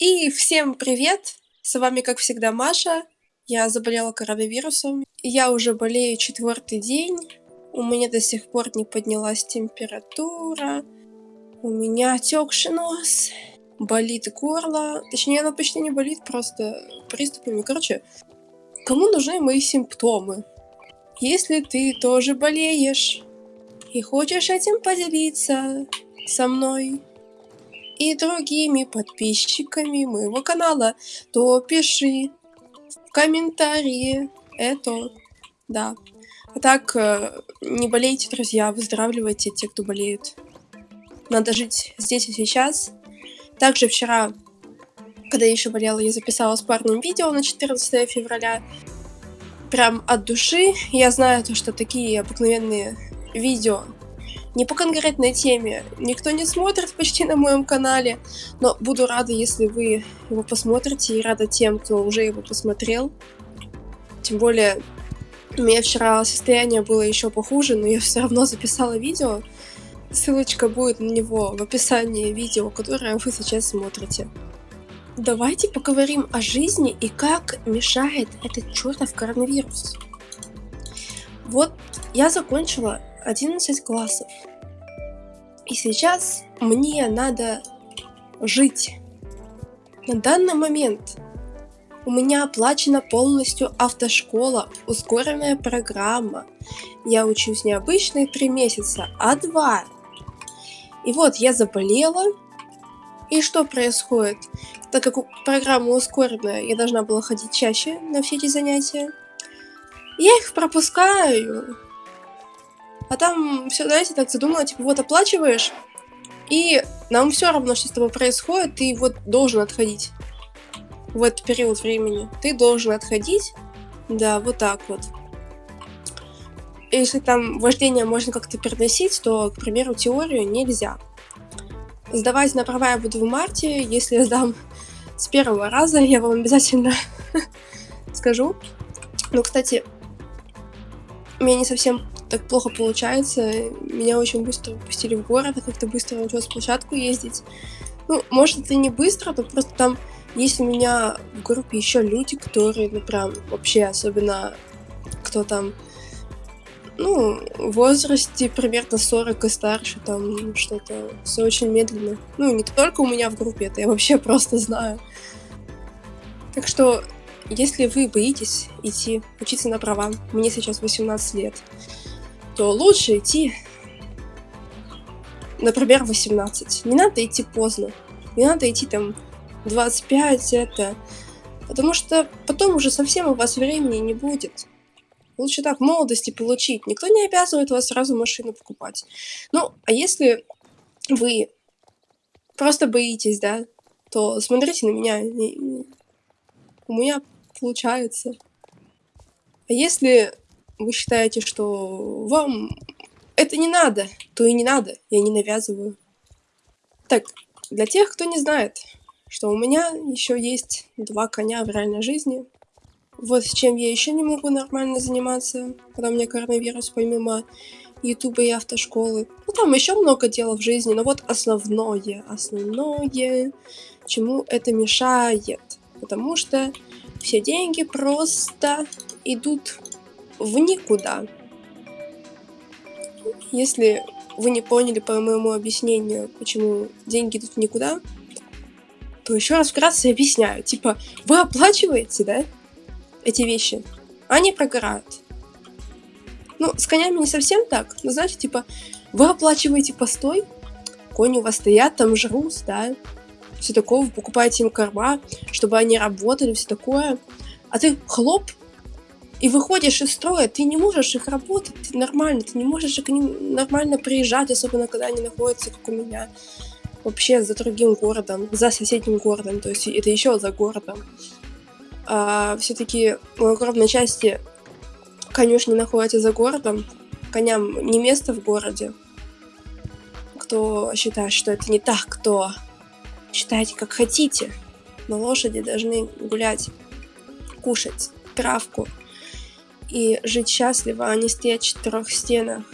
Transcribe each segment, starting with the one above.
И всем привет! С вами, как всегда, Маша. Я заболела коронавирусом. Я уже болею четвертый день. У меня до сих пор не поднялась температура. У меня отекший нос. Болит горло. Точнее, оно почти не болит, просто приступами. Короче, кому нужны мои симптомы? Если ты тоже болеешь и хочешь этим поделиться со мной, и другими подписчиками моего канала, то пиши в комментарии это. Да. А так, э, не болейте, друзья, выздоравливайте те, кто болеет. Надо жить здесь и сейчас. Также вчера, когда я еще болела, я записала с парнем видео на 14 февраля. Прям от души. Я знаю, то, что такие обыкновенные видео не по конкретной теме никто не смотрит почти на моем канале, но буду рада, если вы его посмотрите, и рада тем, кто уже его посмотрел. Тем более, у меня вчера состояние было еще похуже, но я все равно записала видео. Ссылочка будет на него в описании видео, которое вы сейчас смотрите. Давайте поговорим о жизни и как мешает этот чертов коронавирус. Вот я закончила 11 классов. И сейчас мне надо жить. На данный момент у меня оплачена полностью автошкола, ускоренная программа. Я учусь не обычные три месяца, а два. И вот я заболела. И что происходит? Так как программа ускоренная, я должна была ходить чаще на все эти занятия. Я их пропускаю. А там все, знаете, так задумала, типа, вот оплачиваешь, и нам все равно, что с тобой происходит, ты вот должен отходить в этот период времени. Ты должен отходить, да, вот так вот. Если там вождение можно как-то переносить, то, к примеру, теорию нельзя. Сдавать на права я буду в марте. Если я сдам с первого раза, я вам обязательно скажу. Ну, кстати, мне не совсем так плохо получается. Меня очень быстро пустили в город, а как-то быстро научилась площадку ездить. Ну, может, это не быстро, но просто там есть у меня в группе еще люди, которые, ну, прям вообще, особенно кто там, ну, в возрасте примерно 40 и старше, там что-то все очень медленно. Ну, не только у меня в группе, это я вообще просто знаю. Так что, если вы боитесь идти учиться на права, мне сейчас 18 лет, то лучше идти, например, 18. Не надо идти поздно. Не надо идти там 25, это... Потому что потом уже совсем у вас времени не будет. Лучше так молодости получить. Никто не обязывает вас сразу машину покупать. Ну, а если вы просто боитесь, да, то смотрите на меня. У меня получается. А если вы считаете, что вам это не надо, то и не надо, я не навязываю. Так, для тех, кто не знает, что у меня еще есть два коня в реальной жизни. Вот с чем я еще не могу нормально заниматься, когда у меня коронавирус, помимо ютуба и автошколы. Ну, там еще много дел в жизни, но вот основное, основное, чему это мешает. Потому что все деньги просто идут в никуда. Если вы не поняли по моему объяснению, почему деньги идут в никуда, то еще раз вкратце объясняю. Типа, вы оплачиваете, да, эти вещи, а они прогорают. Ну, с конями не совсем так, но знаете, типа, вы оплачиваете постой, кони у вас стоят, там жрут, да, все такое, вы покупаете им корма, чтобы они работали, все такое, а ты хлоп, и выходишь из строя, ты не можешь их работать нормально, ты не можешь к ним нормально приезжать, особенно когда они находятся, как у меня, вообще за другим городом, за соседним городом, то есть это еще за городом. А, Все-таки в огромной части конюшни находятся за городом, коням не место в городе. Кто считает, что это не так, кто считайте как хотите, но лошади должны гулять, кушать травку, и жить счастливо, а не стоять в четырех стенах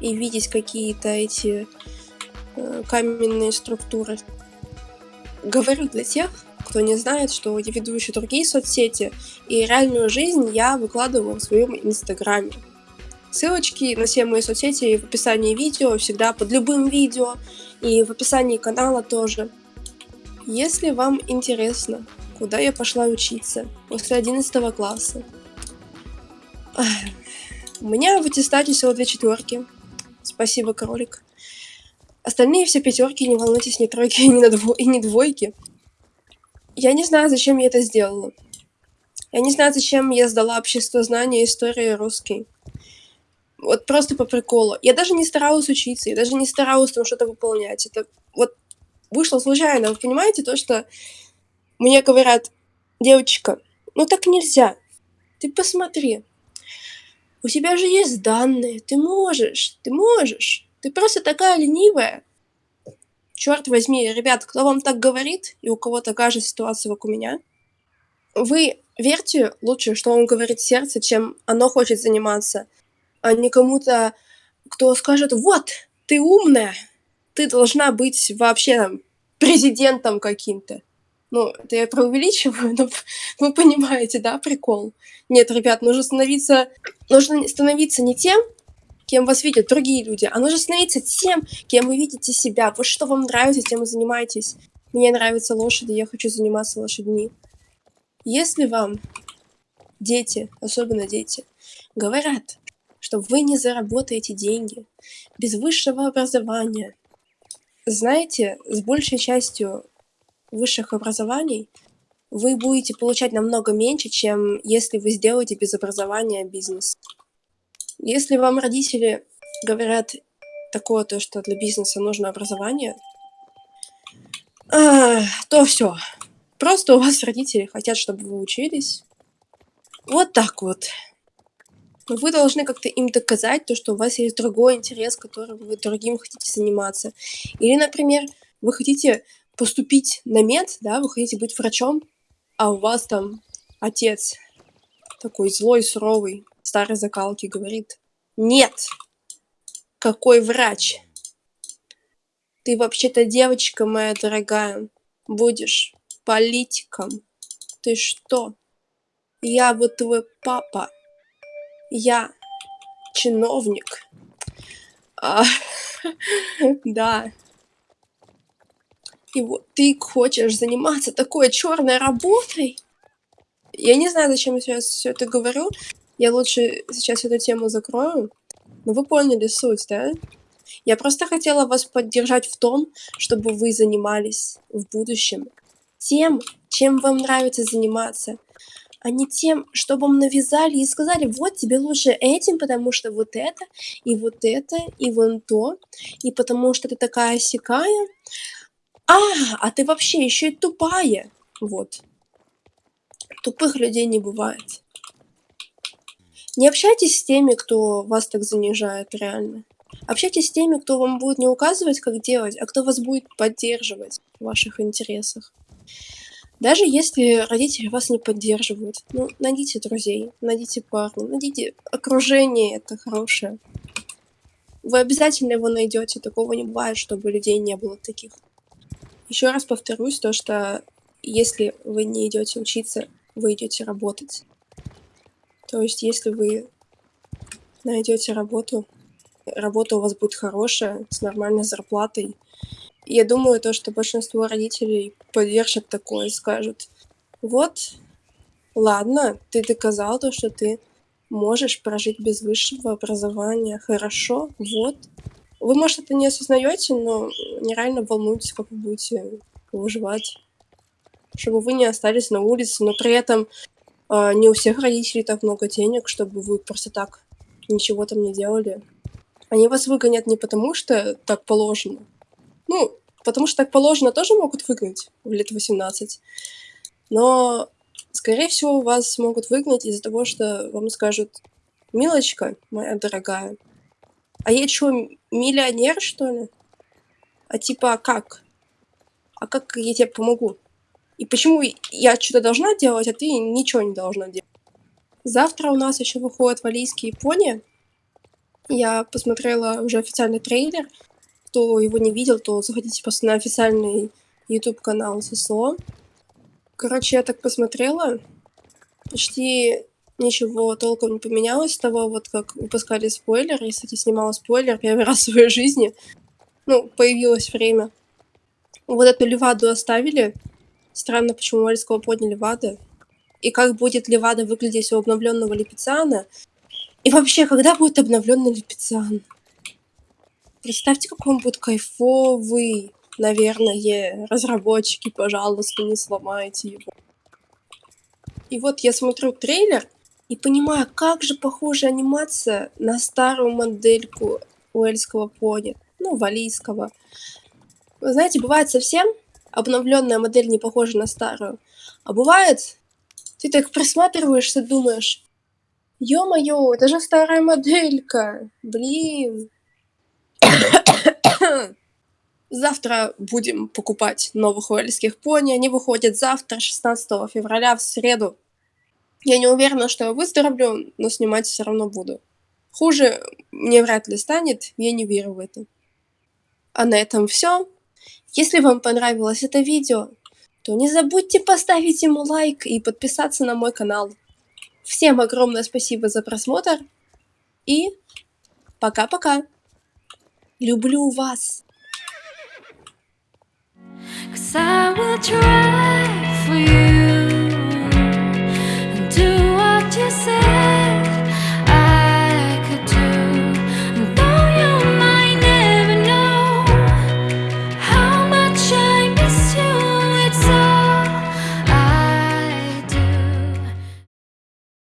и видеть какие-то эти э, каменные структуры. Говорю для тех, кто не знает, что я веду еще другие соцсети, и реальную жизнь я выкладываю в своем инстаграме. Ссылочки на все мои соцсети в описании видео, всегда под любым видео, и в описании канала тоже. Если вам интересно, куда я пошла учиться после 11 класса, у меня в аттестате всего две четверки. Спасибо, кролик. Остальные все пятерки, не волнуйтесь, ни тройки ни на дво... и не двойки. Я не знаю, зачем я это сделала. Я не знаю, зачем я сдала общество знания, история, русский. Вот просто по приколу. Я даже не старалась учиться, я даже не старалась там что-то выполнять. Это вот вышло случайно. Вы понимаете то, что мне говорят, девочка, ну так нельзя. Ты посмотри. У тебя же есть данные, ты можешь, ты можешь. Ты просто такая ленивая. Черт возьми, ребят, кто вам так говорит, и у кого такая же ситуация, как у меня, вы верьте лучше, что он говорит сердце, чем оно хочет заниматься а не кому-то, кто скажет, вот, ты умная, ты должна быть вообще там президентом каким-то. Ну, это я преувеличиваю, но вы понимаете, да, прикол? Нет, ребят, нужно становиться, нужно становиться не тем, кем вас видят другие люди, а нужно становиться тем, кем вы видите себя. Вот что вам нравится, тем и занимаетесь. Мне нравятся лошади, я хочу заниматься лошадьми. Если вам дети, особенно дети, говорят, что вы не заработаете деньги без высшего образования. Знаете, с большей частью высших образований вы будете получать намного меньше, чем если вы сделаете без образования бизнес. Если вам родители говорят такое, то, что для бизнеса нужно образование, а, то все. Просто у вас родители хотят, чтобы вы учились. Вот так вот вы должны как-то им доказать то, что у вас есть другой интерес, которым вы другим хотите заниматься. Или, например, вы хотите поступить на мед, да, вы хотите быть врачом, а у вас там отец такой злой, суровый, старой закалки говорит, нет, какой врач? Ты вообще-то девочка моя дорогая, будешь политиком. Ты что? Я вот твой папа я чиновник. А, да. И вот ты хочешь заниматься такой черной работой? Я не знаю, зачем я сейчас все это говорю. Я лучше сейчас эту тему закрою. Но вы поняли суть, да? Я просто хотела вас поддержать в том, чтобы вы занимались в будущем тем, чем вам нравится заниматься а не тем, что вам навязали и сказали, вот тебе лучше этим, потому что вот это, и вот это, и вон то, и потому что ты такая сякая. А, а ты вообще еще и тупая. Вот. Тупых людей не бывает. Не общайтесь с теми, кто вас так занижает, реально. Общайтесь с теми, кто вам будет не указывать, как делать, а кто вас будет поддерживать в ваших интересах. Даже если родители вас не поддерживают, ну, найдите друзей, найдите парня, найдите окружение это хорошее. Вы обязательно его найдете, такого не бывает, чтобы людей не было таких. Еще раз повторюсь, то что если вы не идете учиться, вы идете работать. То есть, если вы найдете работу, работа у вас будет хорошая, с нормальной зарплатой, я думаю, то, что большинство родителей поддержат такое и скажут, вот, ладно, ты доказал то, что ты можешь прожить без высшего образования, хорошо, вот. Вы, может, это не осознаете, но нереально волнуетесь, как вы будете выживать. Чтобы вы не остались на улице, но при этом э, не у всех родителей так много денег, чтобы вы просто так ничего там не делали. Они вас выгонят не потому, что так положено, ну, потому что так положено тоже могут выгнать в лет 18. Но, скорее всего, вас могут выгнать из-за того, что вам скажут, «Милочка, моя дорогая, а я что, миллионер, что ли? А типа, а как? А как я тебе помогу? И почему я что-то должна делать, а ты ничего не должна делать? Завтра у нас еще выходит Валийский Япония. Я посмотрела уже официальный трейлер кто его не видел, то заходите просто на официальный YouTube канал ССО. Короче, я так посмотрела, почти ничего толком не поменялось с того, вот как выпускали спойлер. Я, кстати, снимала спойлер первый раз в своей жизни. Ну, появилось время. Вот эту леваду оставили. Странно, почему Вальского подняли Левады. И как будет Левада выглядеть у обновленного Липицана. И вообще, когда будет обновленный Липицан? Представьте, какой он будет кайфовый. Наверное, разработчики, пожалуйста, не сломайте его. И вот я смотрю трейлер и понимаю, как же похожа анимация на старую модельку уэльского пони, ну, валийского. Вы знаете, бывает совсем обновленная модель не похожа на старую, а бывает, ты так присматриваешься, думаешь, ё-моё, это же старая моделька, блин. Завтра будем покупать новых уэльских пони. Они выходят завтра, 16 февраля, в среду. Я не уверена, что я выздоровлю, но снимать все равно буду. Хуже мне вряд ли станет, я не верю в это. А на этом все. Если вам понравилось это видео, то не забудьте поставить ему лайк и подписаться на мой канал. Всем огромное спасибо за просмотр и пока-пока. Люблю вас. I will try